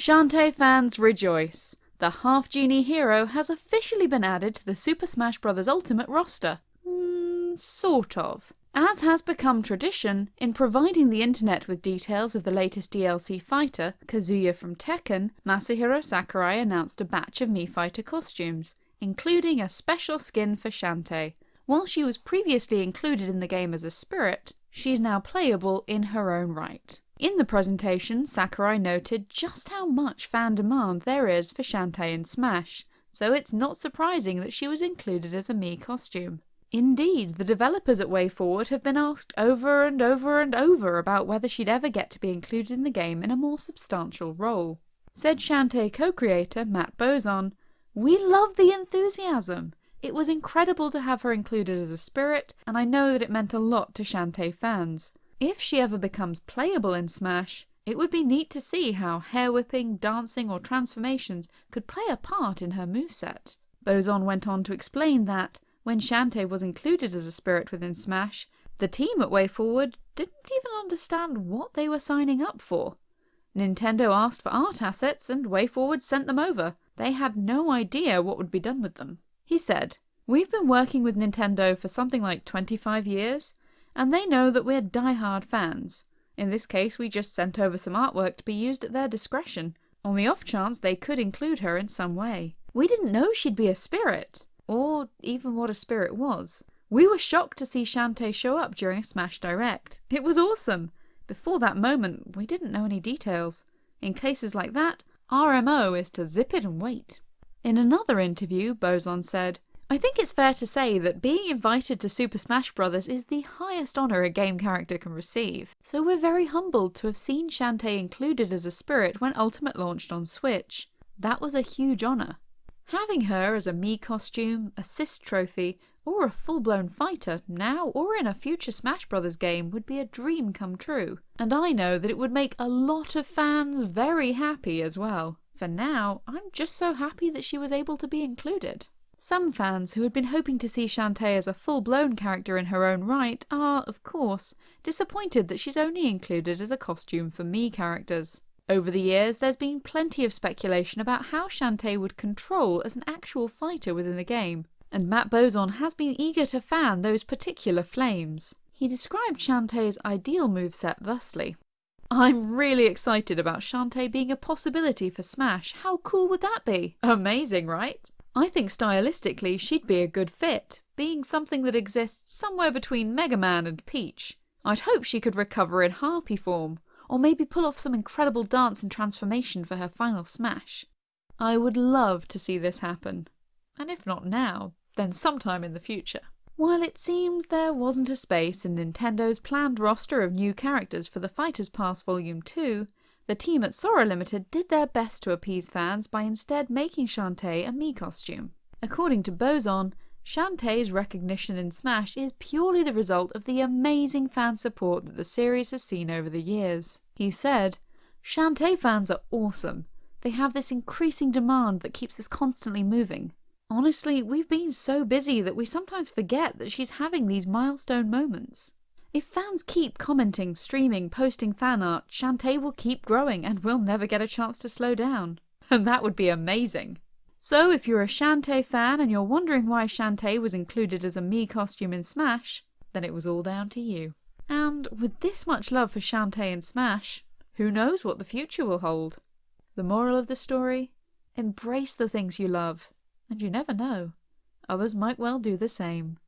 Shantae fans rejoice! The half-genie hero has officially been added to the Super Smash Bros. Ultimate roster. Mm, sort of. As has become tradition, in providing the internet with details of the latest DLC fighter, Kazuya from Tekken, Masahiro Sakurai announced a batch of Mii Fighter costumes, including a special skin for Shantae. While she was previously included in the game as a spirit, she's now playable in her own right. In the presentation, Sakurai noted just how much fan demand there is for Shantae in Smash, so it's not surprising that she was included as a Mii costume. Indeed, the developers at WayForward have been asked over and over and over about whether she'd ever get to be included in the game in a more substantial role. Said Shantae co-creator Matt Bozon, We love the enthusiasm! It was incredible to have her included as a spirit, and I know that it meant a lot to Shantae fans. If she ever becomes playable in Smash, it would be neat to see how hair whipping, dancing, or transformations could play a part in her moveset. Bozon went on to explain that, when Shantae was included as a spirit within Smash, the team at WayForward didn't even understand what they were signing up for. Nintendo asked for art assets and WayForward sent them over. They had no idea what would be done with them. He said, We've been working with Nintendo for something like 25 years, and they know that we're die-hard fans. In this case, we just sent over some artwork to be used at their discretion, on the off chance they could include her in some way. We didn't know she'd be a spirit, or even what a spirit was. We were shocked to see Shantae show up during a Smash Direct. It was awesome! Before that moment, we didn't know any details. In cases like that, RMO is to zip it and wait. In another interview, Bozon said, I think it's fair to say that being invited to Super Smash Bros. is the highest honour a game character can receive, so we're very humbled to have seen Shantae included as a spirit when Ultimate launched on Switch. That was a huge honour. Having her as a Mii costume, assist trophy, or a full-blown fighter now or in a future Smash Bros. game would be a dream come true, and I know that it would make a lot of fans very happy as well. For now, I'm just so happy that she was able to be included. Some fans who had been hoping to see Shantae as a full-blown character in her own right are, of course, disappointed that she's only included as a costume for Mii characters. Over the years, there's been plenty of speculation about how Shantae would control as an actual fighter within the game, and Matt Bozon has been eager to fan those particular flames. He described Shantae's ideal moveset thusly. I'm really excited about Shantae being a possibility for Smash. How cool would that be? Amazing, right? I think stylistically she'd be a good fit, being something that exists somewhere between Mega Man and Peach. I'd hope she could recover in Harpy form, or maybe pull off some incredible dance and transformation for her final smash. I would love to see this happen. And if not now, then sometime in the future. While it seems there wasn't a space in Nintendo's planned roster of new characters for the Fighters Pass Volume 2, the team at Sora Limited did their best to appease fans by instead making Shantae a Mii costume. According to Bozon, Shantae's recognition in Smash is purely the result of the amazing fan support that the series has seen over the years. He said, Shantae fans are awesome. They have this increasing demand that keeps us constantly moving. Honestly, we've been so busy that we sometimes forget that she's having these milestone moments. If fans keep commenting, streaming, posting fan art, Shantae will keep growing and we'll never get a chance to slow down. And that would be amazing. So if you're a Shantae fan and you're wondering why Shantae was included as a Mii costume in Smash, then it was all down to you. And with this much love for Shantae in Smash, who knows what the future will hold? The moral of the story? Embrace the things you love, and you never know. Others might well do the same.